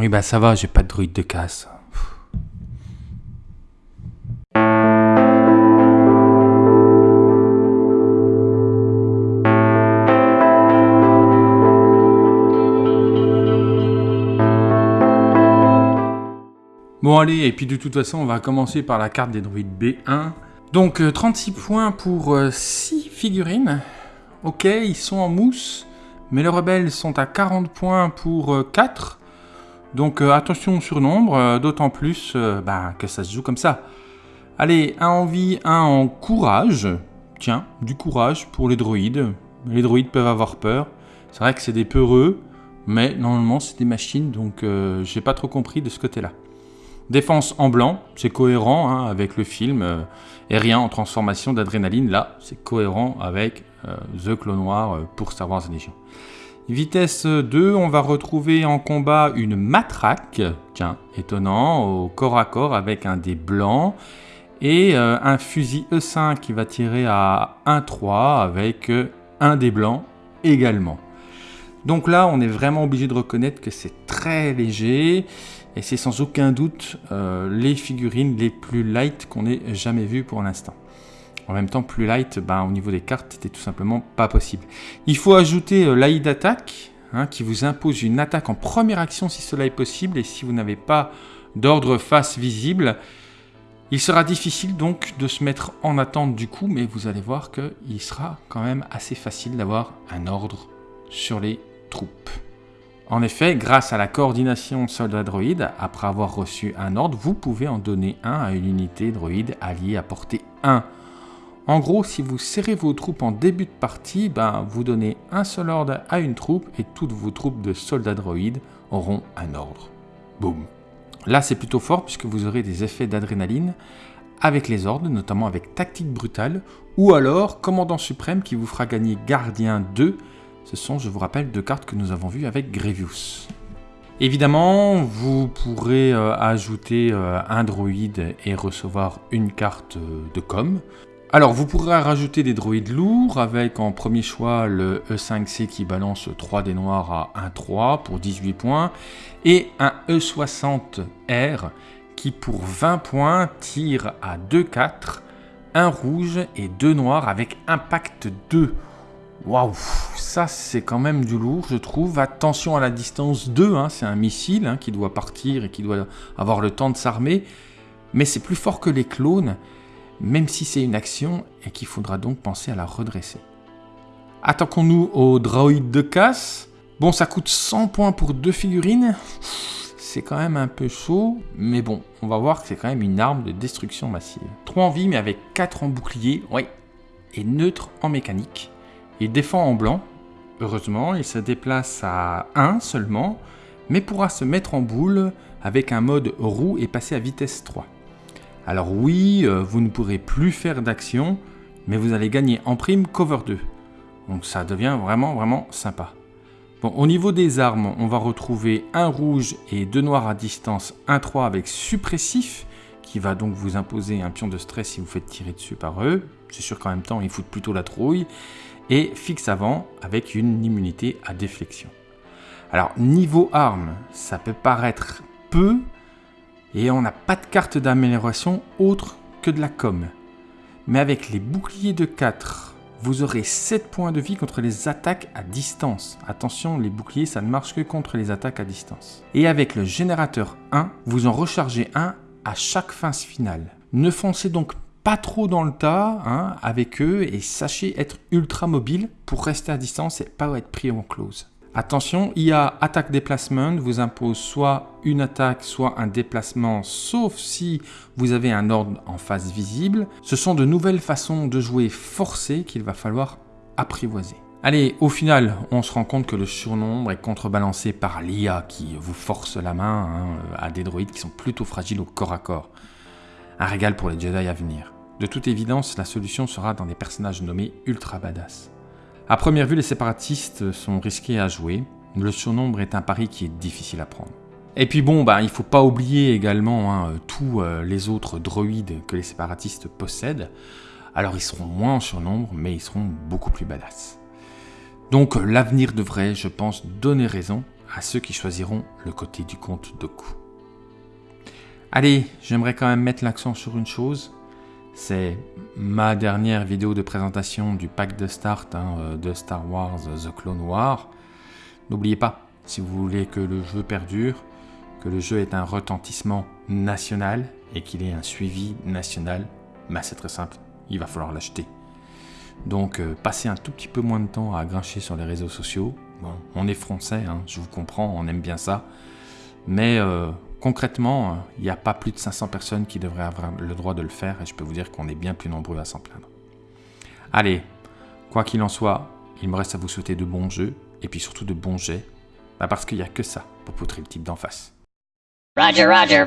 Oui, bah ça va, j'ai pas de druide de casse. Bon allez, et puis de toute façon, on va commencer par la carte des druides B1. Donc euh, 36 points pour 6 figurines. Ok, ils sont en mousse, mais les rebelles sont à 40 points pour euh, 4. Donc euh, attention au surnombre, euh, d'autant plus euh, bah, que ça se joue comme ça. Allez, un en vie, un en courage. Tiens, du courage pour les droïdes. Les droïdes peuvent avoir peur. C'est vrai que c'est des peureux, mais normalement c'est des machines, donc euh, j'ai pas trop compris de ce côté-là. Défense en blanc, c'est cohérent hein, avec le film. euh, et rien en transformation d'adrénaline, là, c'est cohérent avec euh, The Clone Noir euh, pour Star Wars Légion. Vitesse 2, on va retrouver en combat une matraque, tiens, étonnant, au corps à corps avec un dé blanc. Et euh, un fusil E5 qui va tirer à 1-3 avec un dé blanc également. Donc là, on est vraiment obligé de reconnaître que c'est très léger. Et c'est sans aucun doute euh, les figurines les plus light qu'on ait jamais vues pour l'instant. En même temps, plus light, ben, au niveau des cartes, c'était tout simplement pas possible. Il faut ajouter euh, d'attaque, hein, qui vous impose une attaque en première action si cela est possible, et si vous n'avez pas d'ordre face visible, il sera difficile donc de se mettre en attente du coup, mais vous allez voir qu'il sera quand même assez facile d'avoir un ordre sur les troupes. En effet, grâce à la coordination soldat-droïde, après avoir reçu un ordre, vous pouvez en donner un à une unité droïde alliée à portée 1. En gros, si vous serrez vos troupes en début de partie, ben, vous donnez un seul ordre à une troupe et toutes vos troupes de soldats droïdes auront un ordre. Boum. Là, c'est plutôt fort puisque vous aurez des effets d'adrénaline avec les ordres, notamment avec tactique brutale, ou alors commandant suprême qui vous fera gagner gardien 2 ce sont, je vous rappelle, deux cartes que nous avons vues avec Grievous. Évidemment, vous pourrez euh, ajouter euh, un droïde et recevoir une carte euh, de com. Alors, vous pourrez rajouter des droïdes lourds avec en premier choix le E5C qui balance 3 des noirs à 1-3 pour 18 points et un E60R qui pour 20 points tire à 2-4, un rouge et deux noirs avec impact 2. Waouh, ça c'est quand même du lourd, je trouve. Attention à la distance 2, hein, c'est un missile hein, qui doit partir et qui doit avoir le temps de s'armer. Mais c'est plus fort que les clones, même si c'est une action et qu'il faudra donc penser à la redresser. Attaquons-nous au droïde de casse. Bon, ça coûte 100 points pour deux figurines. C'est quand même un peu chaud, mais bon, on va voir que c'est quand même une arme de destruction massive. 3 en vie, mais avec 4 en bouclier, oui, et neutre en mécanique. Il défend en blanc. Heureusement, il se déplace à 1 seulement, mais pourra se mettre en boule avec un mode roue et passer à vitesse 3. Alors oui, euh, vous ne pourrez plus faire d'action, mais vous allez gagner en prime cover 2. Donc ça devient vraiment vraiment sympa. Bon, au niveau des armes, on va retrouver un rouge et deux noirs à distance, 1-3 avec suppressif, qui va donc vous imposer un pion de stress si vous faites tirer dessus par eux. C'est sûr qu'en même temps, ils foutent plutôt la trouille et fixe avant avec une immunité à déflexion. Alors niveau armes, ça peut paraître peu et on n'a pas de carte d'amélioration autre que de la com. Mais avec les boucliers de 4, vous aurez 7 points de vie contre les attaques à distance. Attention, les boucliers, ça ne marche que contre les attaques à distance. Et avec le générateur 1, vous en rechargez un à chaque phase finale. Ne foncez donc pas trop dans le tas hein, avec eux et sachez être ultra mobile pour rester à distance et pas être pris en close. Attention, IA attaque déplacement vous impose soit une attaque, soit un déplacement, sauf si vous avez un ordre en face visible. Ce sont de nouvelles façons de jouer forcées qu'il va falloir apprivoiser. Allez, au final, on se rend compte que le surnombre est contrebalancé par l'IA qui vous force la main hein, à des droïdes qui sont plutôt fragiles au corps à corps. Un régal pour les Jedi à venir. De toute évidence, la solution sera dans des personnages nommés ultra badass. À première vue, les séparatistes sont risqués à jouer. Le surnombre est un pari qui est difficile à prendre. Et puis bon, bah, il faut pas oublier également hein, tous euh, les autres droïdes que les séparatistes possèdent. Alors ils seront moins en surnombre, mais ils seront beaucoup plus badass. Donc l'avenir devrait, je pense, donner raison à ceux qui choisiront le côté du compte Doku. Allez, j'aimerais quand même mettre l'accent sur une chose. C'est ma dernière vidéo de présentation du pack de start hein, euh, de Star Wars The Clone War. N'oubliez pas, si vous voulez que le jeu perdure, que le jeu ait un retentissement national et qu'il ait un suivi national, bah c'est très simple, il va falloir l'acheter. Donc euh, passez un tout petit peu moins de temps à grincher sur les réseaux sociaux. Bon, on est français, hein, je vous comprends, on aime bien ça. Mais euh, concrètement, il n'y a pas plus de 500 personnes qui devraient avoir le droit de le faire et je peux vous dire qu'on est bien plus nombreux à s'en plaindre. Allez, quoi qu'il en soit, il me reste à vous souhaiter de bons jeux et puis surtout de bons jets, bah parce qu'il n'y a que ça pour poutrer le type d'en face. Roger, Roger.